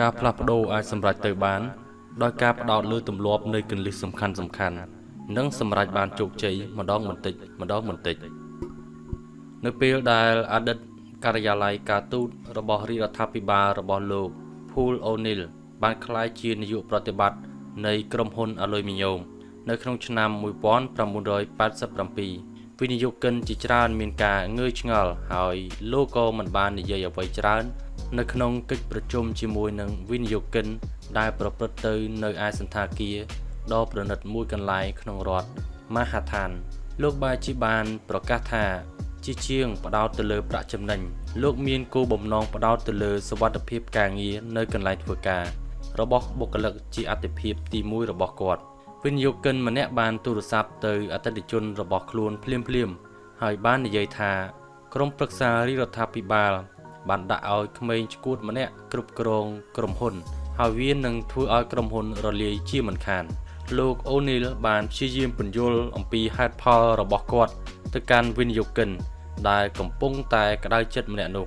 ការផ្លាស់ប្ដូរអាចសម្រេចទៅបាន ដោយការផ្ដោតលើទម្លាប់នៃគន្លឹះសំខាន់សំខាន់និងសម្រេចបានជោគជ័យម្ដងបន្តិចម្ដងបន្តិច នៅពេលដែលអតីតការិយាល័យការទូតរបស់រាជរដ្ឋាភិបាលរបស់លោក Paul O'Neill បានក្លាយជានាយកប្រតិបត្តិនៃក្រុមហ៊ុន Aluminium នៅក្នុងឆ្នាំ1987 វិនិយោគិនជាច្រើនមានការងឿឆ្ងល់ហើយលោកក៏មិនបាននិយាយអ្វីច្រើន នៅក្នុងកិច្ចប្រជុំជាមួយនឹងវិនិយោគិន ដែលប្រព្រឹត្តទៅនៅឯសន្តាគារដ៏ប្រណិតមួយកន្លែងក្នុងរដ្ឋមហាឋាន លោកបាជីបានប្រកាសថាជាជាងផ្ដោតទៅលើប្រាក់ចំណេញលោកមានគោលបំណងផ្ដោតទៅលើសវត្ថិភាពការងារនៅកន្លែងធ្វើការរបស់បុគ្គលិកជាអតិភិបទី1របស់គាត់ វិនិយោគិនម្នាក់បានទូរស័ព្ទទៅអតិថិជនរបស់ខ្លួនភ្លាមភ្លាមហើយបាននិយាយថាក្រុមប្រឹក្សារាជរដ្ឋាភិបាល បានដាក់ឲ្យក្មេងឈួតម្នាក់គ្រប់គ្រងក្រុមហ៊ុន ហើយវានឹងធ្វើឲ្យក្រុមហ៊ុនរលាយជាមិនខាន លោកអូនីលបានព្យាយាមពន្យល់អំពីហេតុផលរបស់គាត់ ទៅកាន់វិនិយោគិន ដែលកំពុងតែក្តៅចិត្តម្នាក់នោះ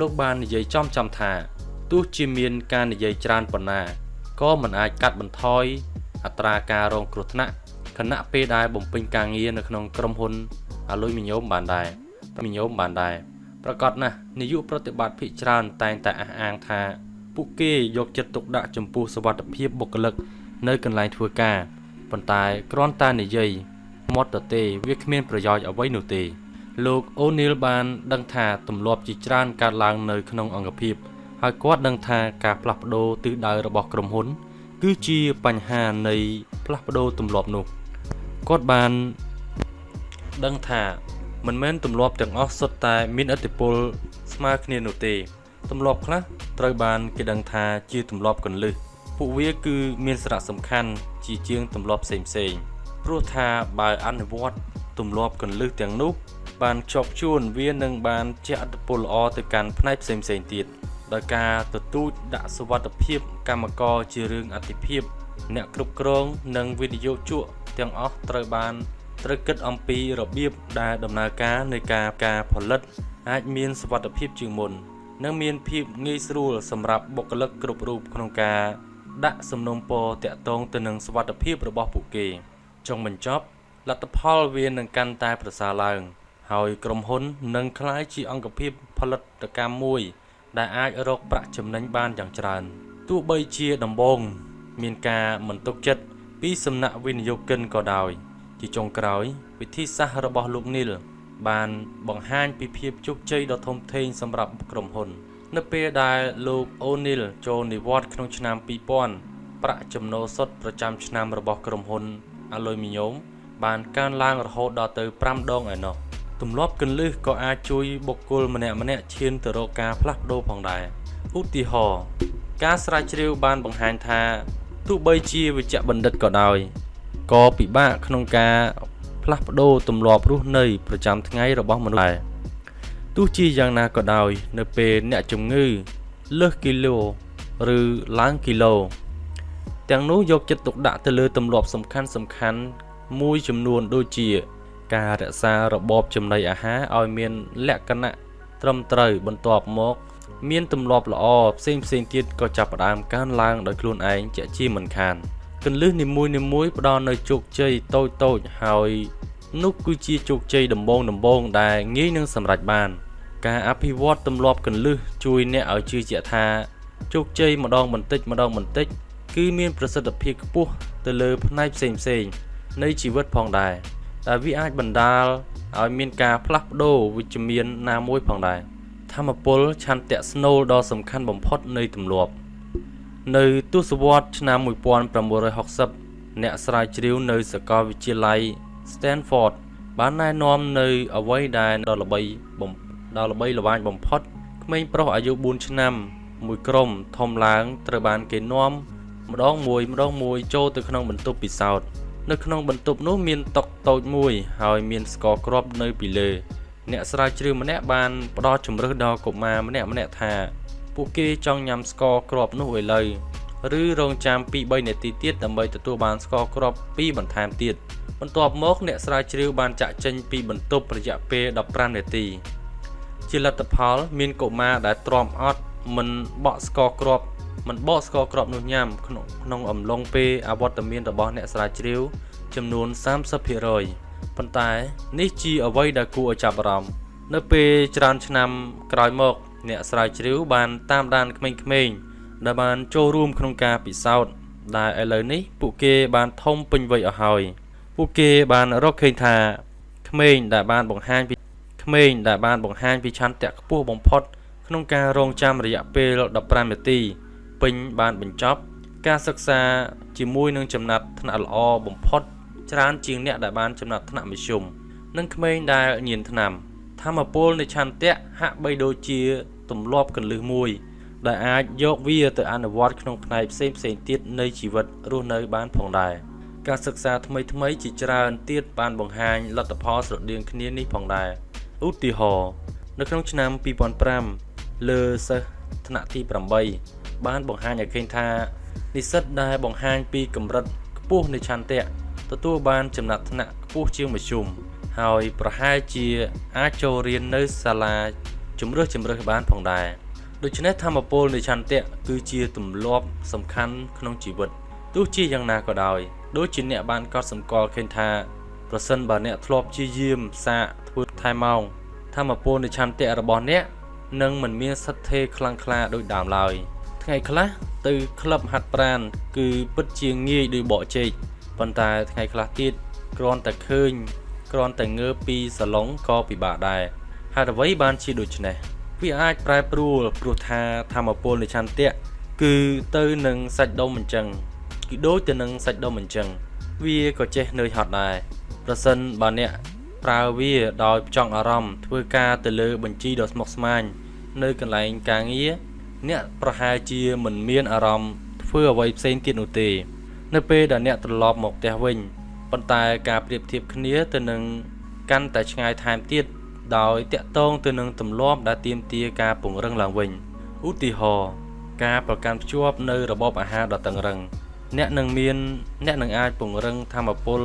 លោកបាននិយាយចំចំថាទោះជាមានការនិយាយច្រើនប៉ុណ្ណាក៏មិនអាចកាត់បន្ថយ អត្រាការរងគ្រោះថ្នាក់ខណៈពេលដែលបំពេញការងារនៅក្នុងក្រុមហ៊ុនអាលុយមីញ៉ូមបានដែរមីញ៉ូមបានដែរប្រកាសណាស់នាយកប្រតិបត្តិភិកច្រើនតែងតែអះអាងថាពួកគេយកចិត្តទុកដាក់ចំពោះសវត្ថិភាពបុគ្គលិកនៅកន្លែងធ្វើការប៉ុន្តែគ្រាន់តែនិយាយមាត់ទៅទេវាគ្មានប្រយោជន៍អ្វីនោះទេ លោកអូនីលបានដឹងថាទម្លាប់ជាច្រើនកើតឡើងនៅក្នុងអង្គភាពហើយគាត់ដឹងថាការផ្លាស់ប្ដូរទិសដៅរបស់ក្រុមហ៊ុន គឺជាបញ្ហានៃផ្លាស់ប្ដូរទម្លាប់នោះគាត់បានដឹងថាមិនមែនទម្លាប់ទាំងអស់សុទ្ធតែមានឥទ្ធិពលស្មើគ្នានោះទេទម្លាប់ខ្លះត្រូវបានគេដឹងថាជាទម្លាប់កន្លឹះពួកវាគឺមានសារៈសំខាន់ជាជាងទម្លាប់ផ្សេងផ្សេងព្រោះថាបើអនុវត្តទម្លាប់កន្លឹះទាំងនោះបានជាប់ជួនវានឹងបានជះឥទ្ធិពលល្អទៅកាន់ផ្នែកផ្សេងផ្សេងទៀត ដោយការទទូចដាក់សវត្ថភាពកម្មករជារឿងអតិភិបអ្នកគ្រប់គ្រងនិងវិនិយោគជក់ទាំងអស់ត្រូវបានត្រូវគិតអំពីរបៀបដែលដំណើរការនៃការការផលិត អាចមានសវត្ថភាពជាងមុន និងមានភាពងាយស្រួលសម្រាប់បុគ្គលិកគ្រប់រូបក្នុងការដាក់សំណុំពរតាក់ទងទៅនឹងសវត្ថភាពរបស់ពួកគេចុងបញ្ចប់លទ្ធផលវានឹងកាន់តែប្រសើរឡើង ហើយក្រុមហ៊ុននឹងក្លាយជាអង្គភាពផលិតកម្មមួយ ដែលអាចរកប្រាក់ចំណេញបានយ៉ាងច្រើនទោះបីជាដំបូងមានការមិនទុកចិត្តពីសំណាក់វិនិយោគិនក៏ដោយ ជាចុងក្រោយ វិធីសាស្ត្ររបស់លោកនីលបានបង្ហាញពីភាពជោគជ័យដ៏ធំធេងសម្រាប់ក្រុមហ៊ុន នៅពេលដែលលោកអូនីលចូលនិវត្តន៍ក្នុងឆ្នាំ2000ប្រាក់ចំណូលសុទ្ធប្រចាំឆ្នាំរបស់ក្រុមហ៊ុនអាលុយមីញ៉ូមបានកើនឡើងរហូតដល់ទៅ5ដងឯណោះ ទម្លាប់កន្លឹះក៏អាចជួយបុគ្គលម្នាក់ម្នាក់ឈានទៅរកការផ្លាស់ប្ដូរផងដែរឧទាហរណ៍ការស្រាវជ្រាវបានបង្ហាញថាទោះបីជាវិជ្ជបណ្ឌិតក៏ដោយក៏ពិបាកក្នុងការផ្លាស់ប្ដូរទម្លាប់រស់នៅប្រចាំថ្ងៃរបស់មនុស្សដែរទោះជាយ៉ាងណាក៏ដោយ នៅពេលអ្នកជំងឺលើសគីឡូឬឡើងគីឡូទាំងនោះយកចិត្តទុកដាក់ទៅលើទម្លាប់សំខាន់សំខាន់មួយចំនួនដូចជា ការរក្សារបបចំណីអាហារឲ្យមានលក្ខណៈត្រឹមត្រូវបន្ទាប់មក មានទម្លាប់ល្អផ្សេងផ្សេងទៀតក៏ចាប់ផ្ដើមកើនឡើងដោយខ្លួនឯងជាជាមិនខានកន្លឹះនីមួយនីមួយផ្ដល់នូវជោគជ័យតូចតូចហើយនោះគឺជាជោគជ័យដំបូងដំបូងដែលងាយនឹងសម្រេចបាន ការអភិវឌ្ឍទម្លាប់កន្លឹះជួយអ្នកឲ្យជឿជាក់ថាជោគជ័យម្ដងបន្តិចម្ដងបន្តិច គឺមានប្រសិទ្ធភាពខ្ពស់ទៅលើផ្នែកផ្សេងផ្សេងនៃជីវិតផងដែរ ដែលវាអាចបណ្ដាលឲ្យមានការផ្លាស់ប្ដូរវិជ្ជមានណាមួយផងដែរធម្មពលឆន្ទៈស្នូលដ៏សំខាន់បំផុតនៃទម្លាប់ នៅទសវត្សរ៍ឆ្នាំ1960អ្នកស្រាវជ្រាវនៅសាកលវិទ្យាល័យ Stanford បានណែនាំនៅអ្វីដែលដ៏ល្បីបំដ៏ល្បីល្បាញបំផុតក្មេងប្រុសអាយុ4ឆ្នាំ មួយក្រុមធំឡើងត្រូវបានគេនាំម្ដងមួយម្ដងមួយចូលទៅក្នុងបន្ទប់ពិសោធន៍ នៅក្នុងបន្ទប់នោះមានតុតូចមួយ ហើយមានស្ករគ្រាប់នៅពីលើអ្នកស្រាវជ្រាវម្នាក់បានផ្ដល់ជំរឿសដល់កុមារម្នាក់ម្នាក់ថាពួកគេចង់ញ៉ាំស្ករគ្រាប់នោះឥឡូវឬរងចាំពី3នាទីទៀតដើម្បីទទួលបានស្ករគ្រាប់2បន្ថែមទៀតបន្ទាប់មកអ្នកស្រាវជ្រាវបានចាក់ចេញពីបន្ទប់រយៈពេល15នាទី ជាលទ្ធផលមានកុមារដែលទ្រាំអត់មិនបក់ស្ករគ្រាប់ មិនបកស្ករគ្រាប់នោះញ៉ាំក្នុងក្នុងអំឡុងពេលអវត្តមានរបស់អ្នកស្រាវជ្រាវចំនួន30%ប៉ុន្តែនេះជាអ្វីដែលគួរឲ្យចាប់អារម្មណ៍នៅពេលច្រើនឆ្នាំក្រោយមក អ្នកស្រាវជ្រាវបានតាមដានក្មេងៗដែលបានចូលរួមក្នុងការពិសោធន៍ដែលឥឡូវនេះពួកគេបានធំពេញវ័យអស់ហើយពួកគេបានរកឃើញថាក្មេងដែលបានបង្ហាញពីក្មេងដែលបានបង្ហាញពីឆន្ទៈខ្ពស់បំផុតក្នុងការរងចាំរយៈពេល15នាទី ពេញបានបញ្ចប់ ការសិក្សាជាមួយនឹងចំណាត់ថ្នាក់ល្អបំផុតច្រើនជាងអ្នកដែលបានចំណាត់ថ្នាក់មធ្យមនិងក្មេងដែលញៀនថ្នាំធម្មពលនៃឆន្ទៈហាក់បីដូចជាទម្លាប់កលឹះមួយ ដែលអាចយកវាទៅអនុវត្តក្នុងផ្នែកផ្សេងផ្សេងទៀតនៃជីវិតរស់នៅបានផងដែរការសិក្សាថ្មីថ្មីជាច្រើនទៀតបានបង្ហាញលទ្ធផលស្រដៀងគ្នានេះផងដែរឧទាហរណ៍នៅក្នុងឆ្នាំ2005លើសិស្សថ្នាក់ទី8 បានបង្ហាញឲ្យឃើញថានិស្សិតដែលបង្ហាញពីកម្រិតខ្ពស់នៃឆន្ទៈទទួលបានចំណាត់ថ្នាក់ខ្ពស់ជាងមធ្យមហើយប្រហែលជាអាចចូលរៀននៅសាលាជំរឿសជំរឿសបានផងដែរដូច្នេះធម្មពលនៃឆន្ទៈគឺជាទម្លាប់សំខាន់ក្នុងជីវិតទោះជាយ៉ាងណាក៏ដោយដូចជាអ្នកបានកត់សម្គាល់ឃើញថាប្រសិនបើអ្នកធ្លាប់ជាយាមសាកធ្វើថែម៉ោងធម្មពលនៃឆន្ទៈរបស់អ្នកនឹងមិនមានសិទ្ធិខ្លាំងក្លាដូចដើមឡើយ ថ្ងៃខ្លះទៅក្លឹបហាត់ប្រាណគឺពិតជាងាយដោយបកជែកប៉ុន្តែថ្ងៃខ្លះទៀតគ្រាន់តែឃើញគ្រាន់តែងើបពីសាឡុងក៏ពិបាកដែរហេតុអ្វីបានជាដូច្នេះវាអាចប្រែប្រួលព្រោះថាធម្មពលនៃឆន្ទៈគឺទៅនឹងសាច់ដុំអញ្ចឹងគឺដូចទៅនឹងសាច់ដុំអញ្ចឹងវាក៏ចេះនឿយហត់ដែរប្រសិនបើអ្នកប្រើវាដោយចង់អារម្មណ៍ធ្វើការទៅលើបញ្ជីដ៏ស្មុគស្មាញនៅកន្លែងការងារ អ្នកប្រហែលជាមិនមានអារម្មណ៍ធ្វើអ្វីផ្សេងទៀតនោះទេ នៅពេលដែលអ្នកត្រឡប់មកផ្ទះវិញប៉ុន្តែការប្រៀបធៀបគ្នាទៅនឹងកាន់តែឆ្ងាយថែមទៀតដោយតាក់ទងទៅនឹងទម្លាប់ដែលទាមទារការពង្រឹងឡើងវិញឧទាហរណ៍ការប្រកាន់ភ្ជាប់នៅរបបអាហារដ៏តឹងរឹងអ្នកនឹងមានអ្នកនឹងអាចពង្រឹងធម៌ពល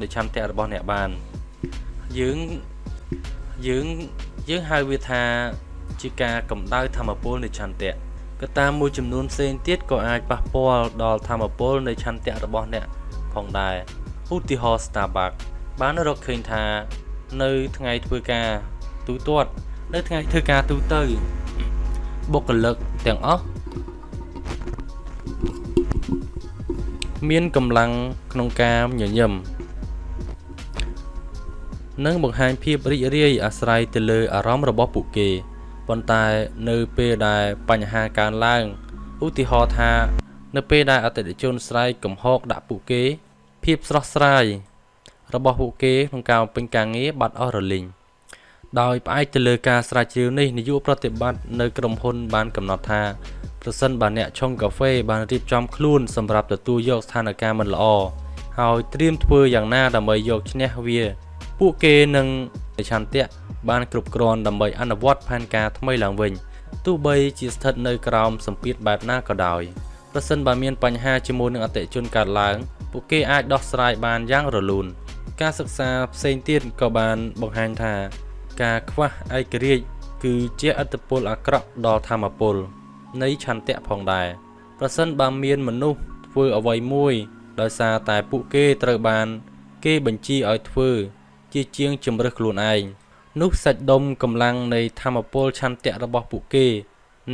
នៃឆន្ទៈរបស់អ្នកបានយើងយើងយើងហៅវាថា ជាការកម្ដៅធម៌ពលនៃឆន្ទៈកត្តាមួយចំនួនផ្សេងទៀតក៏អាចប៉ះពាល់ដល់ធម៌ពលនៃឆន្ទៈរបស់អ្នកផងដែរឧទាហរណ៍ Starbucks បានរកឃើញថា នៅថ្ងៃធ្វើការទូទាត់នៅថ្ងៃធ្វើការទូទៅបុគ្គលិកទាំងអស់មានកម្លាំងក្នុងការញញឹមនិងបង្ហាញភាពរីករាយអាស្រ័យទៅលើអារម្មណ៍របស់ពួកគេ ប៉ុន្តែនៅពេលដែលបញ្ហាកើនឡើងឧទាហរណ៍ថា នៅពេលដែលអតិថិជនស្រែកកំហកដាក់ពួកគេភាពស្រស់ស្រាយរបស់ពួកគេក្នុងការបំពេញការងារបាត់អស់រលីងដោយផ្អែកទៅលើការស្រាវជ្រាវនេះនាយកប្រតិបត្តិនៅក្រុមហ៊ុនបានកំណត់ថាប្រសិនបើអ្នកឆុងកាហ្វេបានរៀបចំខ្លួនសម្រាប់ទទួលយកស្ថានភាពមិនល្អហើយត្រៀមធ្វើយ៉ាងណាដើម្បីយកឈ្នះវា ពួកគេនឹង ឆន្ទៈបានគ្រប់គ្រាន់ដើម្បីអនុវត្តផែនការថ្មីឡើងវិញទោះបីជាស្ថិតនៅក្រោមសម្ពាធបែបណាក៏ដោយប្រសិនបើមានបញ្ហាជាមួយនឹងអតិជនកើតឡើងពួកគេអាចដោះស្រាយបានយ៉ាងរលូនការសិក្សាផ្សេងទៀតក៏បានបង្ហាញថា ការខ្វះឯករាជ្យគឺជាអត្តពលអាក្រក់ដល់ធម្មពលនៃឆន្ទៈផងដែរប្រសិនបើមានមនុស្សធ្វើអ្វីមួយ ដោយសារតែពួកគេត្រូវបាន គេបញ្ជាឲ្យធ្វើ ជាជាងជំរឹះខ្លួនឯងនោះសាច់ដុំកម្លាំងនៃធម្មពលឆន្ទៈរបស់ពួកគេ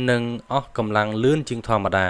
នឹងអស់កម្លាំងលឿនជាងធម្មតា